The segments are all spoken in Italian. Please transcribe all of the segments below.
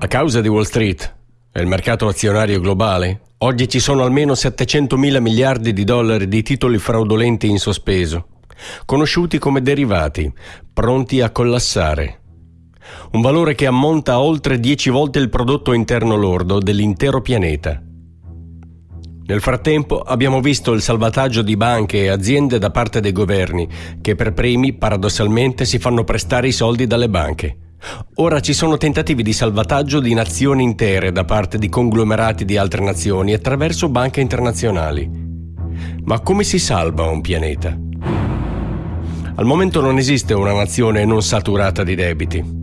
A causa di Wall Street e il mercato azionario globale, oggi ci sono almeno 700 mila miliardi di dollari di titoli fraudolenti in sospeso, conosciuti come derivati, pronti a collassare. Un valore che ammonta a oltre 10 volte il prodotto interno lordo dell'intero pianeta. Nel frattempo abbiamo visto il salvataggio di banche e aziende da parte dei governi, che per primi paradossalmente si fanno prestare i soldi dalle banche. Ora ci sono tentativi di salvataggio di nazioni intere da parte di conglomerati di altre nazioni attraverso banche internazionali. Ma come si salva un pianeta? Al momento non esiste una nazione non saturata di debiti.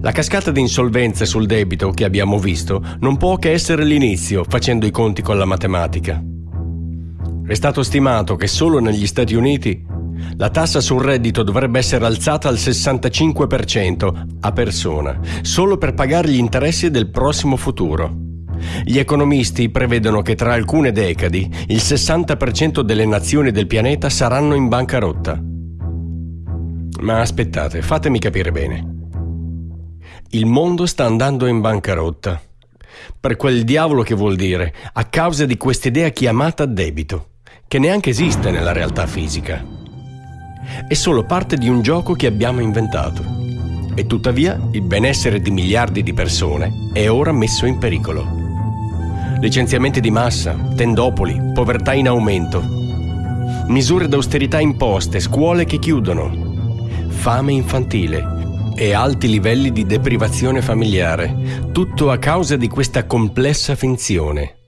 La cascata di insolvenze sul debito che abbiamo visto non può che essere l'inizio facendo i conti con la matematica. È stato stimato che solo negli Stati Uniti la tassa sul reddito dovrebbe essere alzata al 65% a persona, solo per pagare gli interessi del prossimo futuro. Gli economisti prevedono che tra alcune decadi il 60% delle nazioni del pianeta saranno in bancarotta. Ma aspettate, fatemi capire bene. Il mondo sta andando in bancarotta. Per quel diavolo che vuol dire, a causa di quest'idea chiamata debito, che neanche esiste nella realtà fisica è solo parte di un gioco che abbiamo inventato. E tuttavia il benessere di miliardi di persone è ora messo in pericolo. Licenziamenti di massa, tendopoli, povertà in aumento, misure d'austerità imposte, scuole che chiudono, fame infantile e alti livelli di deprivazione familiare, tutto a causa di questa complessa finzione